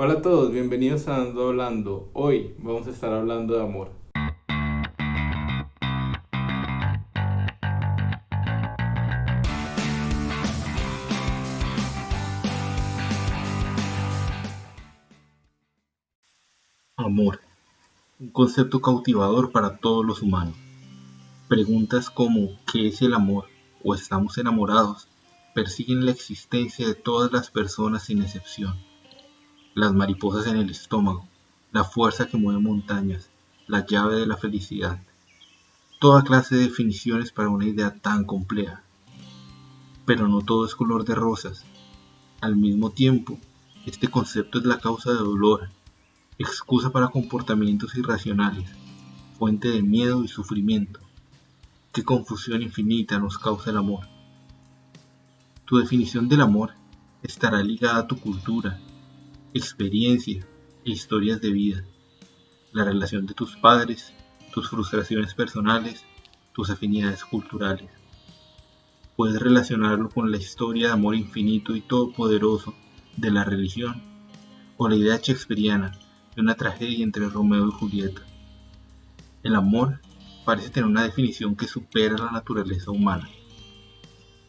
Hola a todos, bienvenidos a Ando Hablando. Hoy vamos a estar hablando de amor. Amor, un concepto cautivador para todos los humanos. Preguntas como ¿qué es el amor? o estamos enamorados persiguen la existencia de todas las personas sin excepción las mariposas en el estómago, la fuerza que mueve montañas, la llave de la felicidad. Toda clase de definiciones para una idea tan compleja. Pero no todo es color de rosas. Al mismo tiempo, este concepto es la causa de dolor, excusa para comportamientos irracionales, fuente de miedo y sufrimiento. Qué confusión infinita nos causa el amor. Tu definición del amor estará ligada a tu cultura, experiencia e historias de vida, la relación de tus padres, tus frustraciones personales, tus afinidades culturales. Puedes relacionarlo con la historia de amor infinito y todopoderoso de la religión o la idea shakespeariana de una tragedia entre Romeo y Julieta. El amor parece tener una definición que supera la naturaleza humana.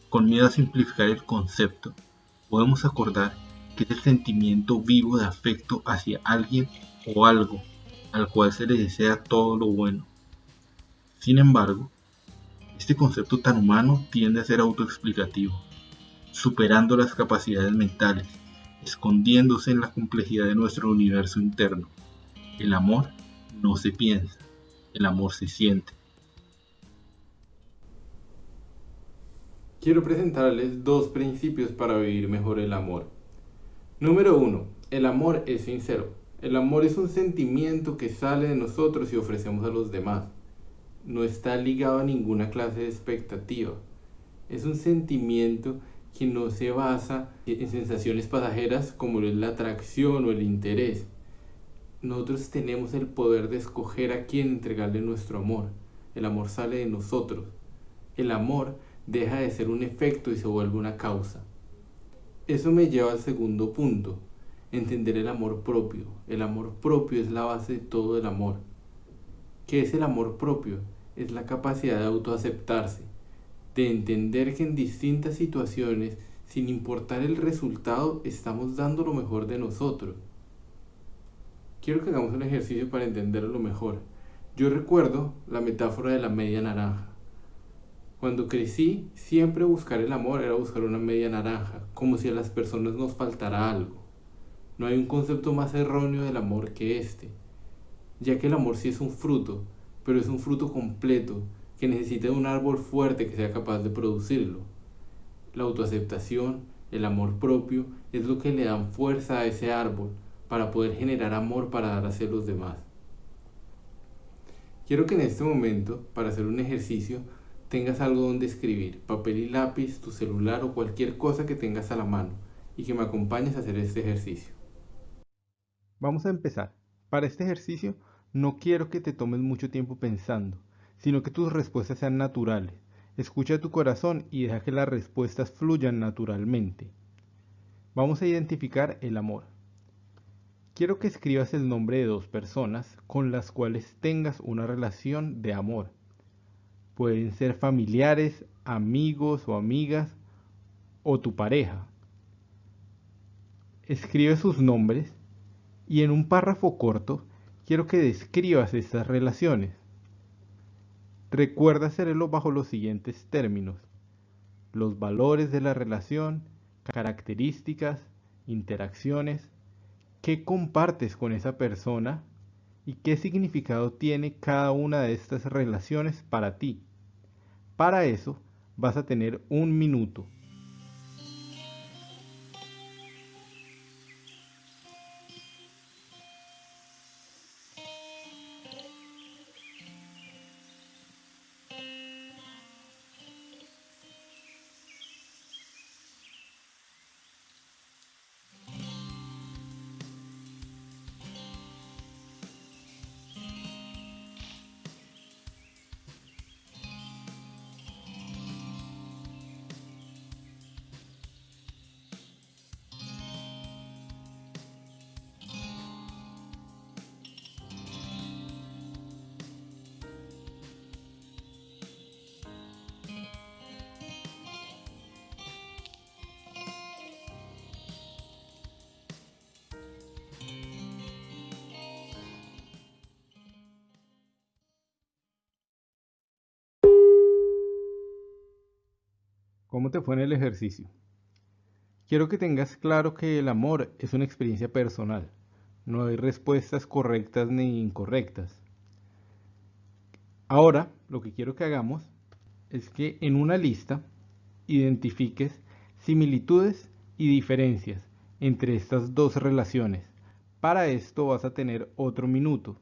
Con miedo a simplificar el concepto, podemos acordar es el sentimiento vivo de afecto hacia alguien o algo al cual se le desea todo lo bueno. Sin embargo, este concepto tan humano tiende a ser autoexplicativo, superando las capacidades mentales, escondiéndose en la complejidad de nuestro universo interno. El amor no se piensa, el amor se siente. Quiero presentarles dos principios para vivir mejor el amor. Número 1. El amor es sincero. El amor es un sentimiento que sale de nosotros y ofrecemos a los demás. No está ligado a ninguna clase de expectativa. Es un sentimiento que no se basa en sensaciones pasajeras como la atracción o el interés. Nosotros tenemos el poder de escoger a quién entregarle nuestro amor. El amor sale de nosotros. El amor deja de ser un efecto y se vuelve una causa. Eso me lleva al segundo punto, entender el amor propio. El amor propio es la base de todo el amor. ¿Qué es el amor propio? Es la capacidad de autoaceptarse, de entender que en distintas situaciones, sin importar el resultado, estamos dando lo mejor de nosotros. Quiero que hagamos un ejercicio para entenderlo mejor. Yo recuerdo la metáfora de la media naranja. Cuando crecí, siempre buscar el amor era buscar una media naranja, como si a las personas nos faltara algo. No hay un concepto más erróneo del amor que este, ya que el amor sí es un fruto, pero es un fruto completo que necesita un árbol fuerte que sea capaz de producirlo. La autoaceptación, el amor propio, es lo que le dan fuerza a ese árbol para poder generar amor para dar hacia los demás. Quiero que en este momento, para hacer un ejercicio, tengas algo donde escribir, papel y lápiz, tu celular o cualquier cosa que tengas a la mano y que me acompañes a hacer este ejercicio. Vamos a empezar. Para este ejercicio no quiero que te tomes mucho tiempo pensando, sino que tus respuestas sean naturales. Escucha tu corazón y deja que las respuestas fluyan naturalmente. Vamos a identificar el amor. Quiero que escribas el nombre de dos personas con las cuales tengas una relación de amor Pueden ser familiares, amigos o amigas o tu pareja. Escribe sus nombres y en un párrafo corto quiero que describas estas relaciones. Recuerda hacerlo bajo los siguientes términos. Los valores de la relación, características, interacciones, qué compartes con esa persona y qué significado tiene cada una de estas relaciones para ti. Para eso vas a tener un minuto ¿Cómo te fue en el ejercicio? Quiero que tengas claro que el amor es una experiencia personal. No hay respuestas correctas ni incorrectas. Ahora, lo que quiero que hagamos es que en una lista identifiques similitudes y diferencias entre estas dos relaciones. Para esto vas a tener otro minuto.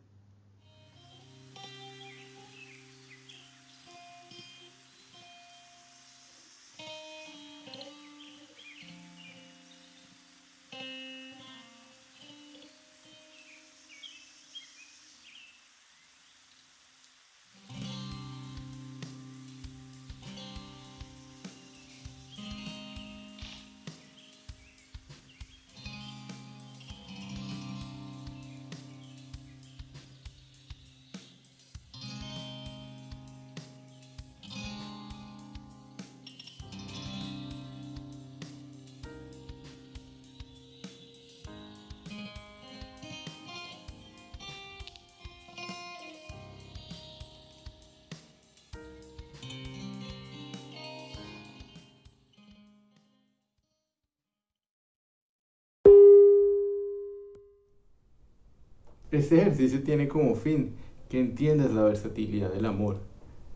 Este ejercicio tiene como fin que entiendas la versatilidad del amor.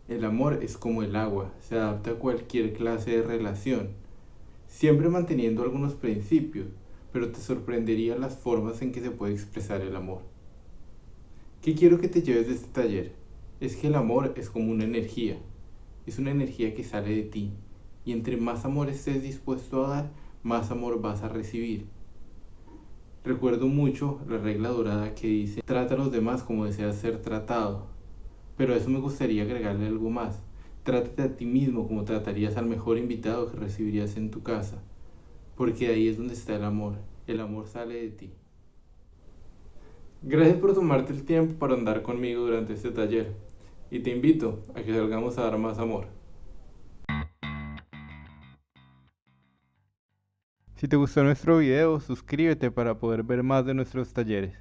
El amor es como el agua, se adapta a cualquier clase de relación, siempre manteniendo algunos principios, pero te sorprendería las formas en que se puede expresar el amor. ¿Qué quiero que te lleves de este taller? Es que el amor es como una energía, es una energía que sale de ti, y entre más amor estés dispuesto a dar, más amor vas a recibir. Recuerdo mucho la regla dorada que dice, trata a los demás como deseas ser tratado. Pero a eso me gustaría agregarle algo más. Trátate a ti mismo como tratarías al mejor invitado que recibirías en tu casa. Porque ahí es donde está el amor. El amor sale de ti. Gracias por tomarte el tiempo para andar conmigo durante este taller. Y te invito a que salgamos a dar más amor. Si te gustó nuestro video, suscríbete para poder ver más de nuestros talleres.